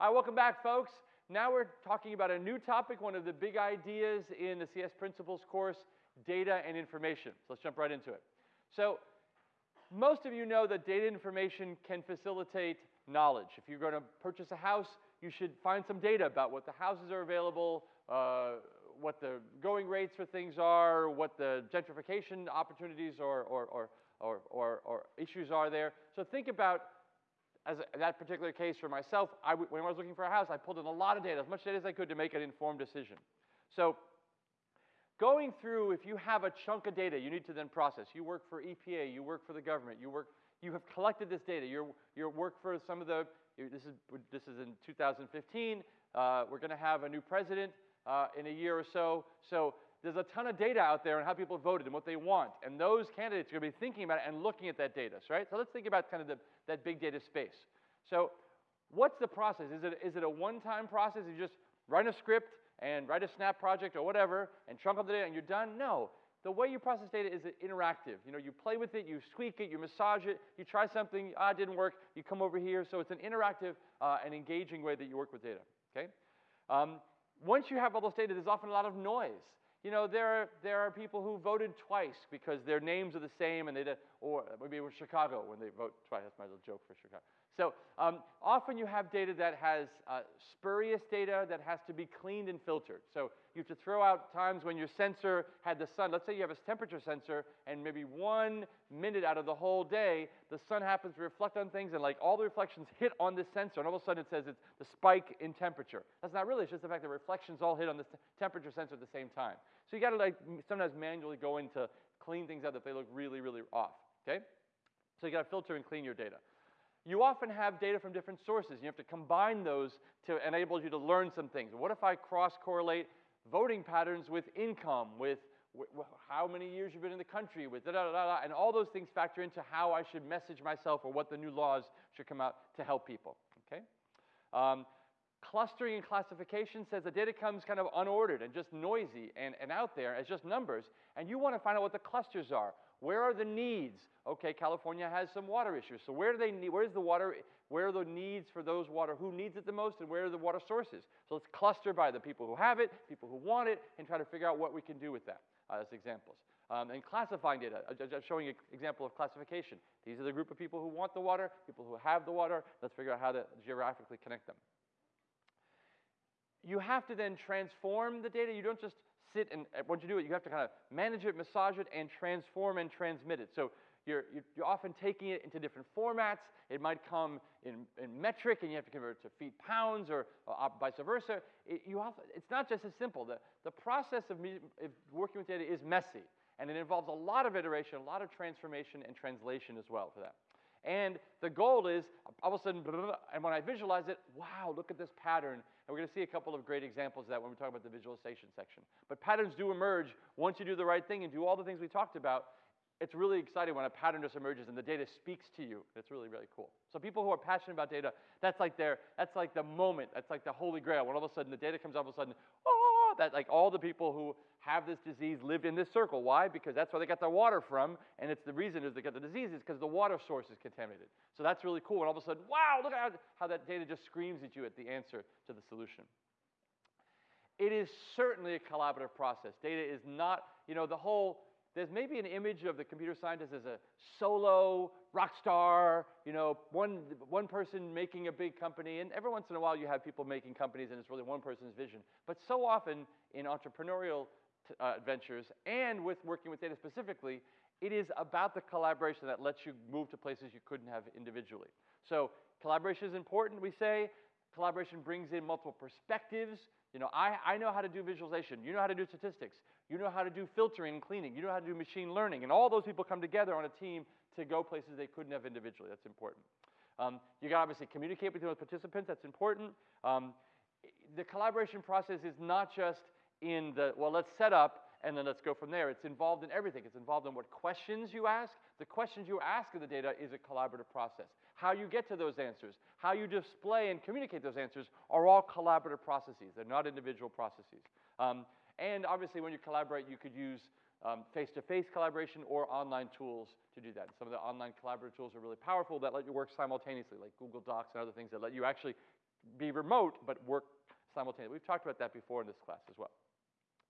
All right, welcome back, folks. Now we're talking about a new topic, one of the big ideas in the CS Principles course, data and information. So let's jump right into it. So most of you know that data information can facilitate knowledge. If you're going to purchase a house, you should find some data about what the houses are available, uh, what the going rates for things are, what the gentrification opportunities or, or, or, or, or, or issues are there. So think about as a, that particular case for myself, I, when I was looking for a house, I pulled in a lot of data, as much data as I could to make an informed decision. So going through, if you have a chunk of data you need to then process, you work for EPA, you work for the government, you work, you have collected this data, you you work for some of the, this is, this is in 2015, uh, we're going to have a new president uh, in a year or so, so there's a ton of data out there on how people voted and what they want. And those candidates are going to be thinking about it and looking at that data, right? So let's think about kind of the, that big data space. So what's the process? Is it, is it a one-time process? You just write a script and write a snap project or whatever and chunk up the data and you're done? No. The way you process data is interactive. You know, you play with it, you squeak it, you massage it, you try something, ah, it didn't work, you come over here. So it's an interactive uh, and engaging way that you work with data, okay? Um, once you have all those data, there's often a lot of noise. You know, there are, there are people who voted twice because their names are the same and they did, or maybe it was Chicago when they vote twice. That's my little joke for Chicago. So um, often you have data that has uh, spurious data that has to be cleaned and filtered. So you have to throw out times when your sensor had the sun. Let's say you have a temperature sensor and maybe one minute out of the whole day, the sun happens to reflect on things and like all the reflections hit on this sensor and all of a sudden it says it's the spike in temperature. That's not really, it's just the fact that reflections all hit on the temperature sensor at the same time. So you gotta like sometimes manually go in to clean things out if they look really, really off, okay? So you gotta filter and clean your data you often have data from different sources. You have to combine those to enable you to learn some things. What if I cross-correlate voting patterns with income, with how many years you've been in the country, with da, da da da, and all those things factor into how I should message myself or what the new laws should come out to help people. Okay? Um, clustering and classification says the data comes kind of unordered and just noisy and, and out there as just numbers, and you want to find out what the clusters are. Where are the needs? Okay, California has some water issues. So where do they need, where's the water, where are the needs for those water, who needs it the most, and where are the water sources? So let's cluster by the people who have it, people who want it, and try to figure out what we can do with that uh, as examples. Um, and classifying data, uh, showing an example of classification. These are the group of people who want the water, people who have the water. Let's figure out how to geographically connect them. You have to then transform the data. You don't just sit and uh, once you do it, you have to kind of manage it, massage it, and transform and transmit it. So you're, you're often taking it into different formats. It might come in, in metric, and you have to convert it to feet pounds, or, or vice versa. It, you often, it's not just as simple. The, the process of me, working with data is messy, and it involves a lot of iteration, a lot of transformation and translation as well for that. And the goal is, all of a sudden, and when I visualize it, wow, look at this pattern. And we're going to see a couple of great examples of that when we talk about the visualization section. But patterns do emerge once you do the right thing and do all the things we talked about. It's really exciting when a pattern just emerges and the data speaks to you. It's really, really cool. So people who are passionate about data, that's like their, that's like the moment. That's like the holy grail. When all of a sudden the data comes up, all of a sudden, oh, that like all the people who have this disease lived in this circle. Why? Because that's where they got their water from, and it's the reason is they got the disease is because the water source is contaminated. So that's really cool. And all of a sudden, wow, look at how, how that data just screams at you at the answer to the solution. It is certainly a collaborative process. Data is not, you know, the whole there's maybe an image of the computer scientist as a solo rock star, you know, one, one person making a big company. And every once in a while you have people making companies and it's really one person's vision. But so often in entrepreneurial uh, ventures and with working with data specifically, it is about the collaboration that lets you move to places you couldn't have individually. So collaboration is important, we say. Collaboration brings in multiple perspectives. You know, I, I know how to do visualization. You know how to do statistics. You know how to do filtering and cleaning. You know how to do machine learning. And all those people come together on a team to go places they couldn't have individually. That's important. Um, you got to obviously communicate with those participants. That's important. Um, the collaboration process is not just in the, well, let's set up and then let's go from there. It's involved in everything. It's involved in what questions you ask. The questions you ask of the data is a collaborative process. How you get to those answers, how you display and communicate those answers are all collaborative processes. They're not individual processes. Um, and obviously, when you collaborate, you could use um, face-to-face -face collaboration or online tools to do that. Some of the online collaborative tools are really powerful that let you work simultaneously, like Google Docs and other things that let you actually be remote but work simultaneously. We've talked about that before in this class as well.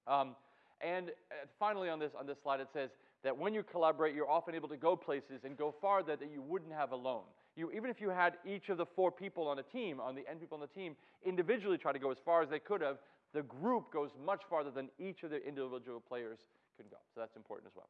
Um, and uh, finally, on this on this slide, it says that when you collaborate, you're often able to go places and go farther that you wouldn't have alone. You, even if you had each of the four people on a team, on the N people on the team, individually try to go as far as they could have, the group goes much farther than each of the individual players could go. So that's important as well.